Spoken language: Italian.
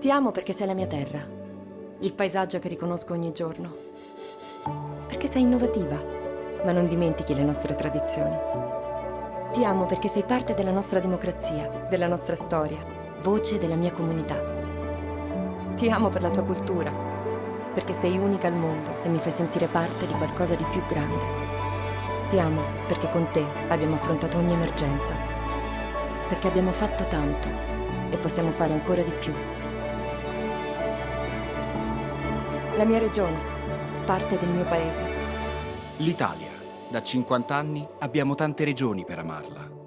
Ti amo perché sei la mia terra, il paesaggio che riconosco ogni giorno. Perché sei innovativa, ma non dimentichi le nostre tradizioni. Ti amo perché sei parte della nostra democrazia, della nostra storia, voce della mia comunità. Ti amo per la tua cultura, perché sei unica al mondo e mi fai sentire parte di qualcosa di più grande. Ti amo perché con te abbiamo affrontato ogni emergenza, perché abbiamo fatto tanto e possiamo fare ancora di più. La mia regione, parte del mio paese. L'Italia. Da 50 anni abbiamo tante regioni per amarla.